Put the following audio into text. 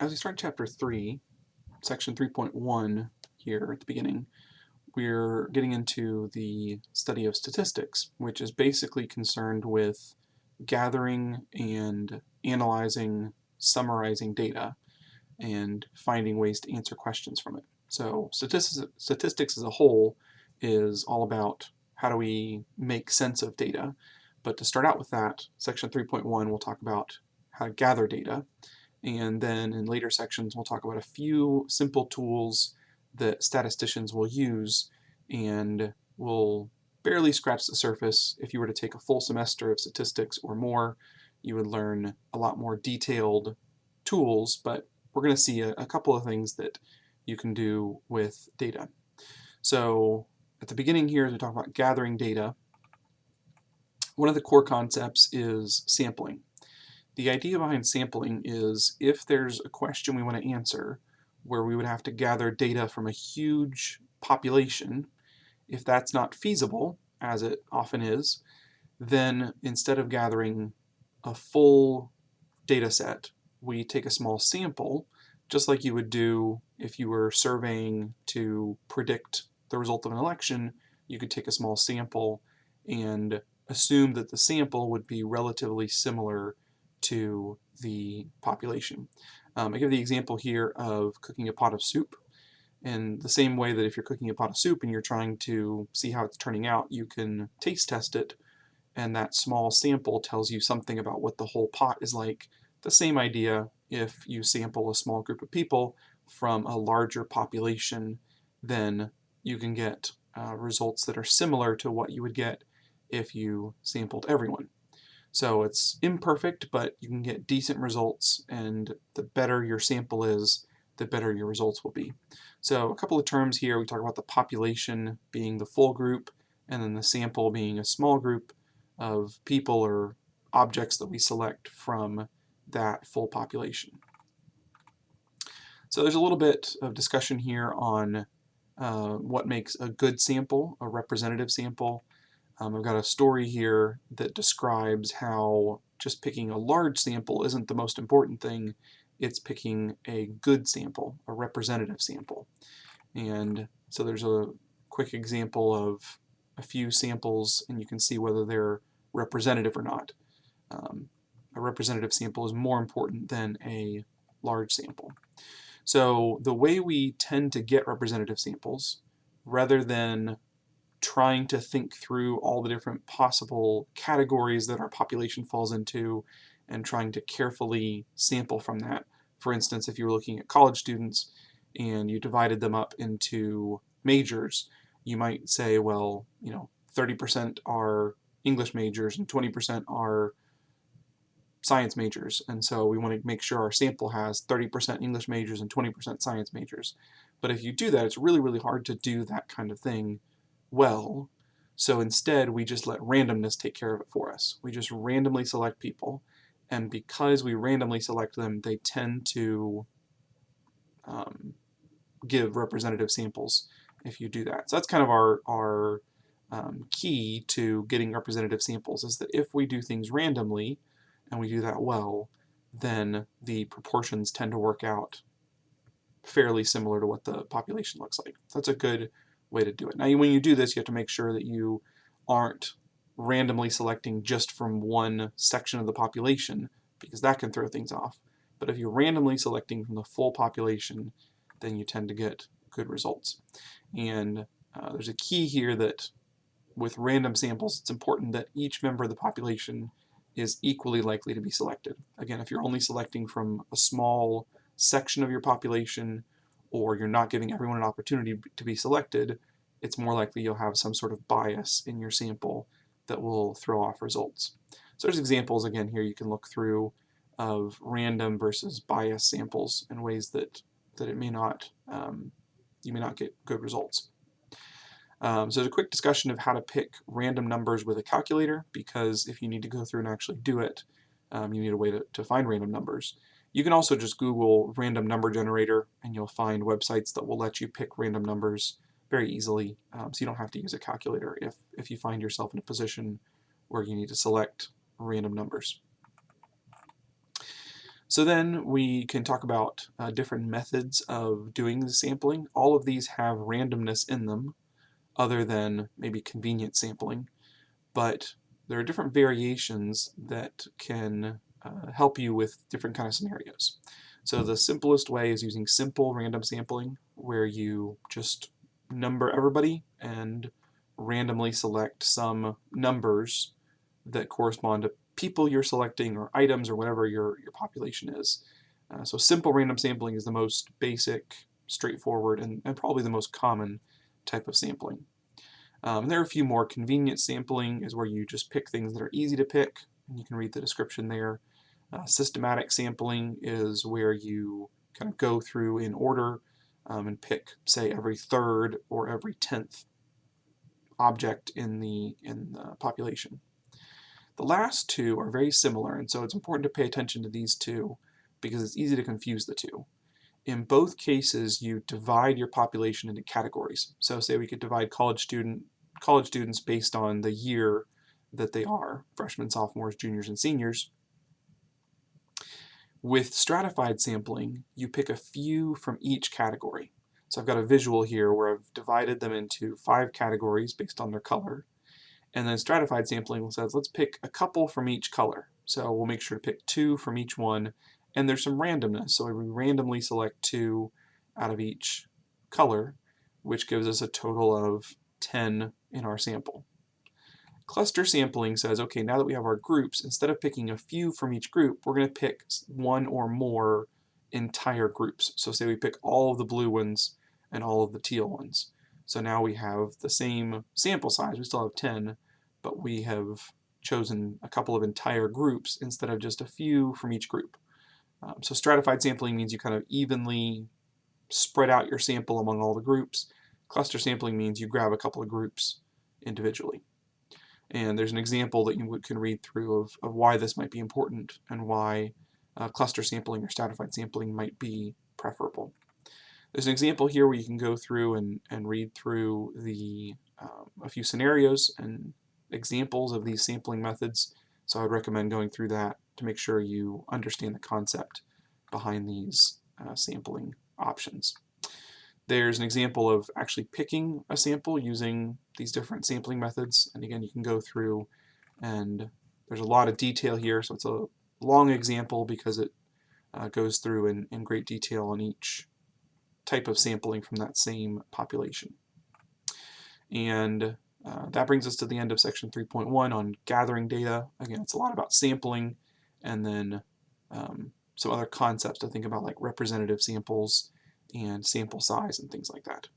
as we start chapter 3, section 3.1 here at the beginning, we're getting into the study of statistics, which is basically concerned with gathering and analyzing, summarizing data, and finding ways to answer questions from it. So statistics, statistics as a whole is all about how do we make sense of data. But to start out with that, section 3.1 we'll talk about how to gather data and then in later sections, we'll talk about a few simple tools that statisticians will use and will barely scratch the surface. If you were to take a full semester of statistics or more, you would learn a lot more detailed tools, but we're going to see a, a couple of things that you can do with data. So at the beginning here, as we talk about gathering data, one of the core concepts is sampling. The idea behind sampling is if there's a question we want to answer where we would have to gather data from a huge population, if that's not feasible, as it often is, then instead of gathering a full data set, we take a small sample, just like you would do if you were surveying to predict the result of an election, you could take a small sample and assume that the sample would be relatively similar to the population. Um, I give the example here of cooking a pot of soup. In the same way that if you're cooking a pot of soup and you're trying to see how it's turning out, you can taste test it, and that small sample tells you something about what the whole pot is like. The same idea if you sample a small group of people from a larger population, then you can get uh, results that are similar to what you would get if you sampled everyone. So it's imperfect, but you can get decent results, and the better your sample is, the better your results will be. So a couple of terms here, we talk about the population being the full group, and then the sample being a small group of people or objects that we select from that full population. So there's a little bit of discussion here on uh, what makes a good sample, a representative sample, um, I've got a story here that describes how just picking a large sample isn't the most important thing. It's picking a good sample, a representative sample. And so there's a quick example of a few samples and you can see whether they're representative or not. Um, a representative sample is more important than a large sample. So the way we tend to get representative samples, rather than trying to think through all the different possible categories that our population falls into and trying to carefully sample from that. For instance, if you were looking at college students and you divided them up into majors, you might say, well, you know, 30% are English majors and 20% are science majors. And so we want to make sure our sample has 30% English majors and 20% science majors. But if you do that, it's really, really hard to do that kind of thing well. So instead, we just let randomness take care of it for us. We just randomly select people, and because we randomly select them, they tend to um, give representative samples if you do that. So that's kind of our, our um, key to getting representative samples is that if we do things randomly, and we do that well, then the proportions tend to work out fairly similar to what the population looks like. That's a good way to do it. Now, when you do this, you have to make sure that you aren't randomly selecting just from one section of the population, because that can throw things off. But if you're randomly selecting from the full population, then you tend to get good results. And uh, there's a key here that with random samples, it's important that each member of the population is equally likely to be selected. Again, if you're only selecting from a small section of your population, or you're not giving everyone an opportunity to be selected, it's more likely you'll have some sort of bias in your sample that will throw off results. So there's examples again here you can look through of random versus bias samples in ways that that it may not um, you may not get good results. Um, so there's a quick discussion of how to pick random numbers with a calculator because if you need to go through and actually do it, um, you need a way to, to find random numbers. You can also just Google random number generator and you'll find websites that will let you pick random numbers very easily um, so you don't have to use a calculator if, if you find yourself in a position where you need to select random numbers. So then we can talk about uh, different methods of doing the sampling. All of these have randomness in them, other than maybe convenient sampling, but there are different variations that can uh, help you with different kind of scenarios. So the simplest way is using simple random sampling, where you just number everybody and randomly select some numbers that correspond to people you're selecting or items or whatever your, your population is. Uh, so simple random sampling is the most basic, straightforward, and, and probably the most common type of sampling. Um, there are a few more. Convenient sampling is where you just pick things that are easy to pick, and you can read the description there. Uh, systematic sampling is where you kind of go through in order um, and pick, say, every third or every tenth object in the, in the population. The last two are very similar, and so it's important to pay attention to these two because it's easy to confuse the two. In both cases, you divide your population into categories. So say we could divide college student college students based on the year that they are, freshmen, sophomores, juniors, and seniors. With stratified sampling, you pick a few from each category. So I've got a visual here where I've divided them into five categories based on their color. And then stratified sampling says let's pick a couple from each color. So we'll make sure to pick two from each one. And there's some randomness, so we randomly select two out of each color, which gives us a total of 10 in our sample. Cluster sampling says, okay, now that we have our groups, instead of picking a few from each group, we're going to pick one or more entire groups. So say we pick all of the blue ones and all of the teal ones. So now we have the same sample size, we still have 10, but we have chosen a couple of entire groups instead of just a few from each group. Um, so stratified sampling means you kind of evenly spread out your sample among all the groups. Cluster sampling means you grab a couple of groups individually. And there's an example that you can read through of, of why this might be important and why uh, cluster sampling or stratified sampling might be preferable. There's an example here where you can go through and, and read through the um, a few scenarios and examples of these sampling methods. So I would recommend going through that to make sure you understand the concept behind these uh, sampling options. There's an example of actually picking a sample using these different sampling methods. And again, you can go through and there's a lot of detail here, so it's a long example because it uh, goes through in, in great detail on each type of sampling from that same population. And uh, that brings us to the end of section 3.1 on gathering data. Again, it's a lot about sampling and then um, some other concepts to think about like representative samples and sample size and things like that.